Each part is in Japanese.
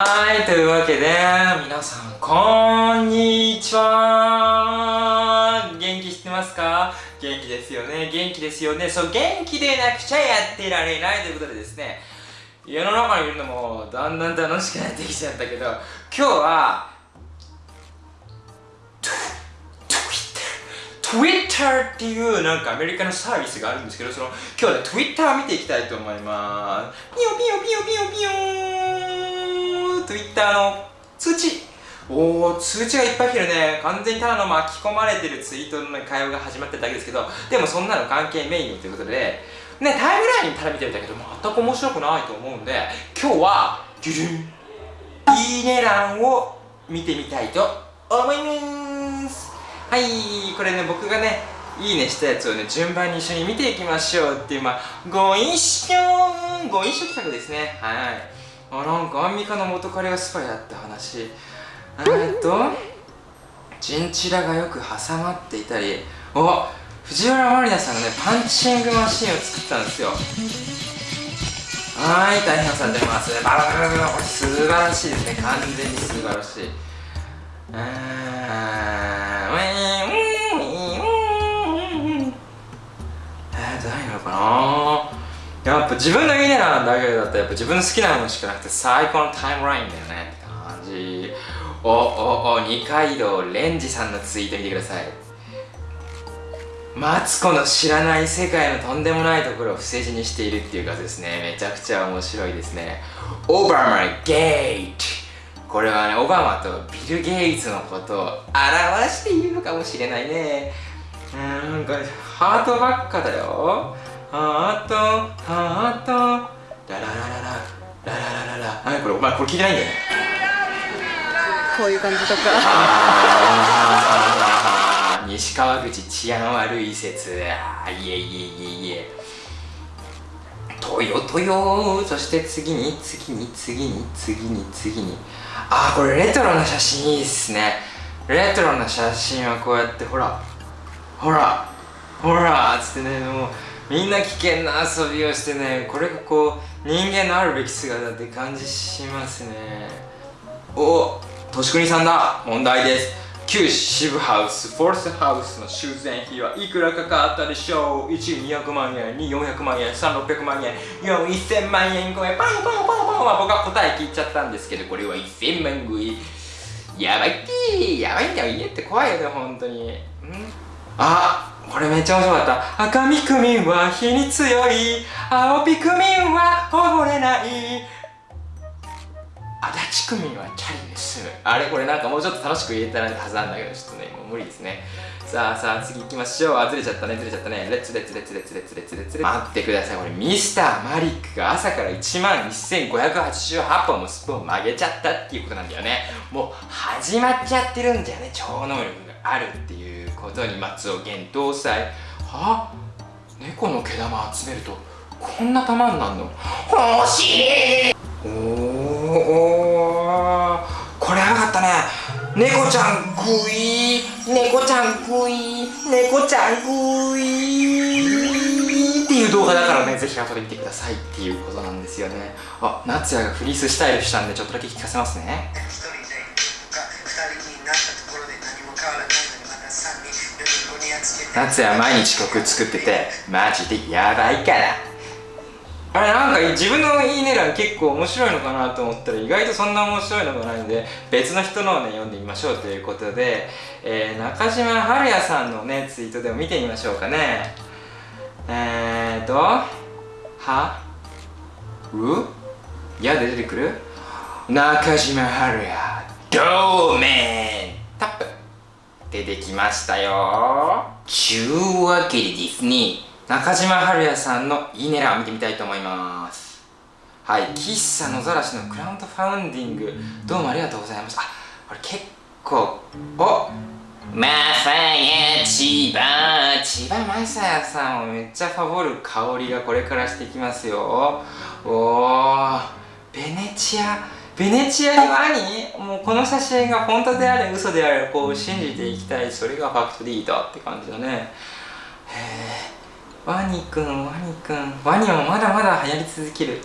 はい、というわけで、皆さん、こんにちは。元気してますか？元気ですよね。元気ですよね。そう、元気でなくちゃやってられないということでですね、世の中にいるのもだんだん楽しくなってきちゃったけど、今日は、Twitter っていうなんかアメリカのサービスがあるんですけど、その今日は Twitter を見ていきたいと思います。ピヨピヨピヨピヨピヨ Twitter の通知。おお通知がいっぱい来るね。完全にただの巻き込まれてるツイートの会話が始まってるだけですけど。でもそんなの関係メインということで。ねタイムラインただ見てみたけど全く面白くないと思うんで。今日はギュルン。いいね欄を見てみたいと思います。はいこれね僕がねいいねしたやつをね順番に一緒に見ていきましょうっていうまあご一緒ご一緒企画ですね。はい。あなんかアンミカの元彼がスパイだって話。えっとチンチラがよく挟まっていたり。お藤原まりなさんがねパンチングマシンを作ったんですよ。はい大変されてます。バラバラバラこれ素晴らしいですね。完全に素晴らしい。あーウィンウィンウィンえー誰なのかなやっぱ自分のいいねなんだけどだったらやっぱ自分の好きなものしかなくて最高のタイムラインだよねって感じ。おおお二階堂レンジさんのツイート見てください。マツコの知らない世界のとんでもないところを伏せ字にしているっていうかですね。めちゃくちゃ面白いですね。オバマゲートこれはねオバマとビル・ゲイツのことを表しているのかもしれないね。うんなんかハートばっかだよ。ハートハート。ラララララ。ラララララ。何これお前これ聞いてないんだよね。こういう感じとか。西川口治安悪い説。あいえいえいえいえ。トヨトヨそして次に次に次に次に次に。あこれレトロな写真いいっすね。レトロな写真はこうやってほら。ほら。ほら。つってねもうみんな危険な遊びをしてねこれがこう人間のあるべき姿って感じしますね。おとしくにさんだ。問題です。旧渋ハウスフォースハウスの修繕費はいくらかかったでしょう。1200万円2400万円3600万円。4000万円超え。パンパンパンパンは僕は答え聞いちゃったんですけどこれは1000万超え。やばいってやばいんだよ。家って怖いよね本当に。ん。あこれめっちゃ面白かった。赤みくみんは火に強い。青ピクミンは溺れない。足立区民はチャリで済むあれこれなんかもうちょっと楽しく言えたらはずなんだけどちょっとねもう無理ですね。さあさあ次行きましょう。あずれちゃったね。ずれちゃったね。レッツレッツレッツレッツレッツレッツレッツ待ってくださいこれミスターマリックが朝から1万1588本もスプーンを曲げちゃったっていうことなんだよねもう始まっちゃってるんだよね超能力があるっていうことに松尾源搭載は？猫の毛玉集めるとこんな玉になるの？欲しい！おおこれよかったね。猫ちゃんグイ猫ちゃんグイ猫ちゃんグイっていう動画だからねぜひ後で見てください。っていうことなんですよね。あ夏也がフリーススタイルしたんでちょっとだけ聞かせますね。夏也毎日曲作っててマジでやばいから。あれなんか自分のいいね欄結構面白いのかなと思ったら意外とそんな面白いのがないんで別の人のをね読んでみましょうということで、えー、中島春也さんのねツイートでも見てみましょうかね。えーとはう？やで出てくる？中島春也ドーメンタップ。出てきましたよ。ちゅうわけでですね中島春也さんのいいね欄見てみたいと思います。はい喫茶野ざらしのクラウンドファウンディングどうもありがとうございました。あこれ結構おまさや千葉千葉まさやさんをめっちゃファボる香りがこれからしてきますよ。おおベネチアベネチアにワニもうこの写真が本当であれ嘘であれこう信じていきたい。それがファクトリーだって感じだね。へえワニくんワニくんワニもまだまだ流行り続ける。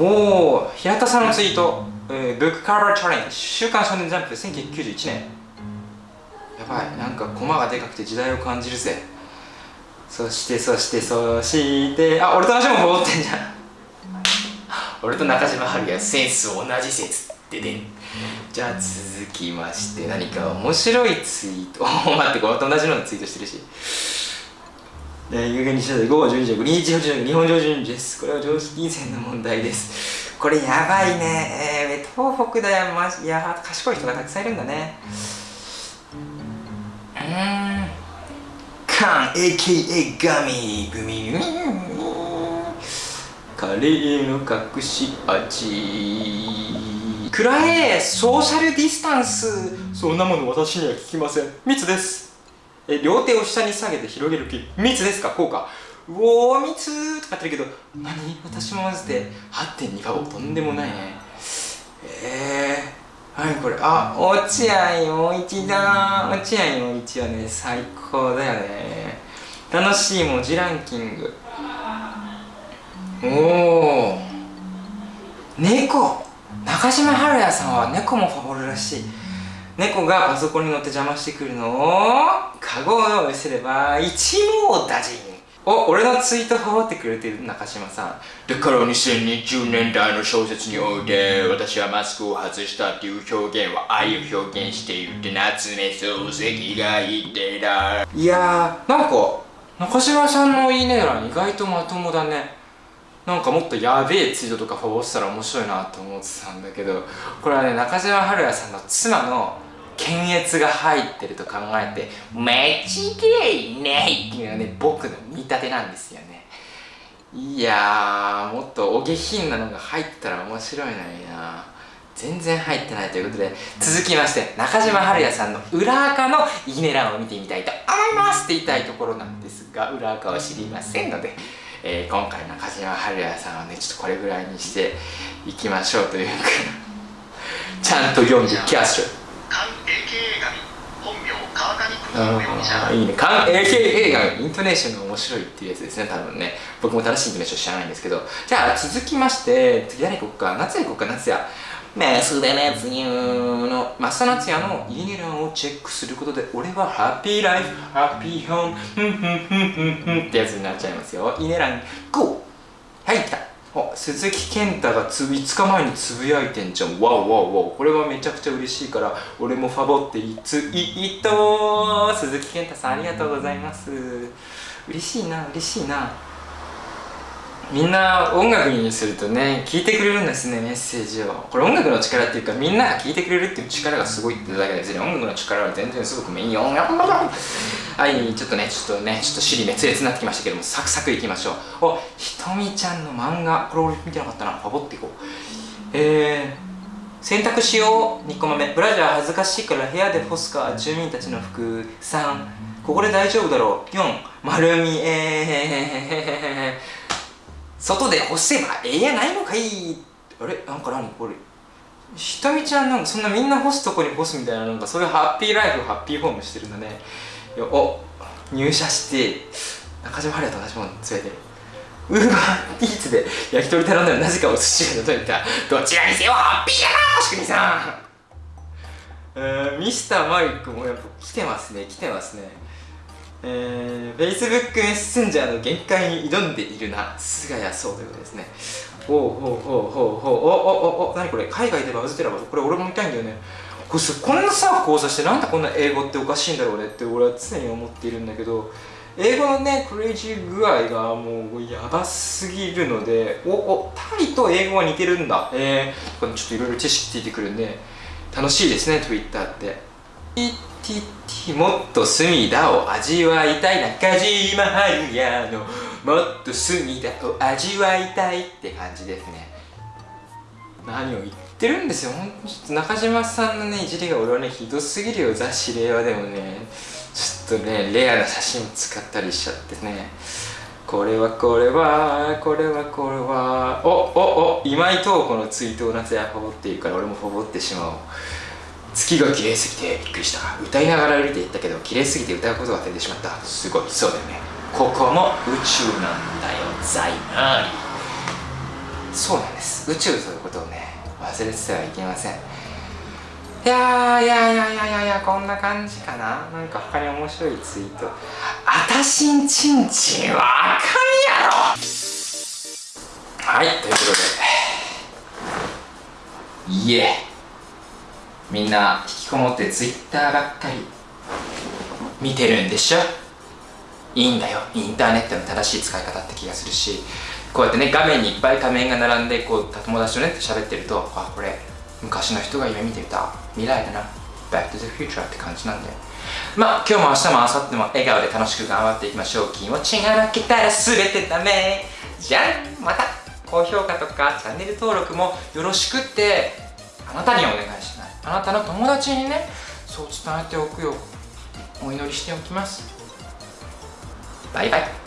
おお平田さんのツイート。えー、ブックカバーチャレンジ週刊少年ジャンプ1991年。やばい。なんかコマがでかくて時代を感じるぜ。そしてそしてそしてあ俺と同じもん戻ってんじゃん。俺と中島春也センス同じ説ってでじゃあ続きまして何か面白いツイート。待ってこれと同じのツイートしてるし。えー、有限にした5号12時5日8日本上順です。これは常識金銭の問題です。これやばいね。えー、東北だよマジいや賢い人がたくさんいるんだね。うん。カン AKA ガミグミグミ。カレーの隠し味。くらえソーシャルディスタンス。そんなもの私には聞きません。密です。え両手を下に下げて広げる気。密ですか？こうか。うおー密とかってるけど。何？私も混ぜて8.2パボとんでもないね。えー、はいこれ？あ落合陽一だ。落合陽一はね最高だよね。楽しい文字ランキング。おお猫。中島春也さんは猫もファボるらしい。猫がパソコンに乗って邪魔してくるのをカゴを用意すれば一網打尽。お俺のツイートファボってくれてる中島さん。だから2020年代の小説において私はマスクを外したっていう表現は愛を表現しているって夏目漱石が言ってたいやーなんか中島さんのいいね欄意外とまともだねなんかもっとやべえツイートとかフォローしたら面白いなと思ってたんだけどこれはね中島春也さんの妻の検閲が入ってると考えて間違いないっていうのがね僕の見立てなんですよね。いやーもっとお下品なのが入ったら面白いのにな。全然入ってないということで続きまして中島春也さんの裏垢のいいね欄を見てみたいと思いますって言いたいところなんですが裏垢は知りませんのでえー、今回中島春也さんはねちょっとこれぐらいにしていきましょうというか。ちゃんと読んでキャッシュ。関 AKA 神本名川谷邦夫容疑者いいね関 AKA がイントネーションが面白いっていうやつですね多分ね。僕も正しいイントネーション知らないんですけど。じゃあ続きまして次誰行こうか。夏也行こうか夏也増田夏也の。増田夏也のいいね欄をチェックすることで俺はハッピーライフハッピーホームふんふんふんふんふんってやつになっちゃいますよ。いいね欄 GO! はい来た。お鈴木健太がつ5日前につぶやいてんじゃん。わおわおわおこれはめちゃくちゃ嬉しいから俺もファボっていついいと鈴木健太さんありがとうございます。嬉しいな嬉しいな。みんな音楽にするとね聞いてくれるんですねメッセージを。これ音楽の力っていうかみんなが聞いてくれるっていう力がすごいってだけですね。音楽の力は全然すごくいいよ。はいちょっとねちょっとねちょっと尻滅裂になってきましたけどもサクサクいきましょう。おひとみちゃんの漫画これ俺見てなかったな。ファボっていこう。えー、洗濯しよう2個目。ブラジャー恥ずかしいから部屋で干すか住民たちの服3ここで大丈夫だろう。4丸みえー。外で干せばええやないのかい。あれ？なんか何？これ。ひとみちゃんなんかそんなみんな干すとこに干すみたいななんかそういうハッピーライフハッピーホームしてるんだね。お入社して中島春也と同じもの連れて。るウーバーイーツで焼き鳥頼んだらなぜかお寿司が届いた。どちらにせよハッピーやなしくみさん。えー、ミスターマイクもやっぱ来てますね来てますね。えー、Facebook メッセンジャーの限界に挑んでいるな。菅谷そうということですね。ほうほうほうほうほうおおおお何これ？海外でバズってるわこれ俺も見たいんだよね。これこんなさ交差してなんでこんな英語っておかしいんだろうねって俺は常に思っているんだけど英語のねクレイジー具合がもうやばすぎるのでおおタイと英語は似てるんだ。えー、これちょっといろいろ知識ついてくるんで楽しいですね Twitter ってもっと隅田を味わいたい中島春也のもっと隅田を味わいたいって感じですね。何を言ってるんですよ。ほんとちょっと中島さんのねいじりが俺はねひどすぎるよ雑誌令和でもね。ちょっとねレアな写真使ったりしちゃってね。これはこれはこれはこれは。おおお今井東子のツイートを夏やフォボっているから俺もフォボってしまおう。月が綺麗すぎてびっくりした。歌いながら歩いていったけど綺麗すぎて歌うことが忘れてしまった。すごい。そうだよね。ここも宇宙なんだよザイマーリそうなんです。宇宙ということをね忘忘れててはいけません。いやーいやいやいやいやいやこんな感じかな。なんか他に面白いツイート。あたしんちんちんはあかんやろ。はいということで。いえみんな引きこもってツイッターばっかり見てるんでしょ？いいんだよ。インターネットの正しい使い方って気がするしこうやってね画面にいっぱい画面が並んでこう友達とね喋ってるとあこれ昔の人が夢見てた未来だな。Back to the future って感じなんでまあ今日も明日も明後日も笑顔で楽しく頑張っていきましょう。気持ちが負けたら全てダメ。じゃん。また高評価とかチャンネル登録もよろしくってあなたにお願いします。あなたの友達にねそう伝えておくようお祈りしておきます。バイバイ。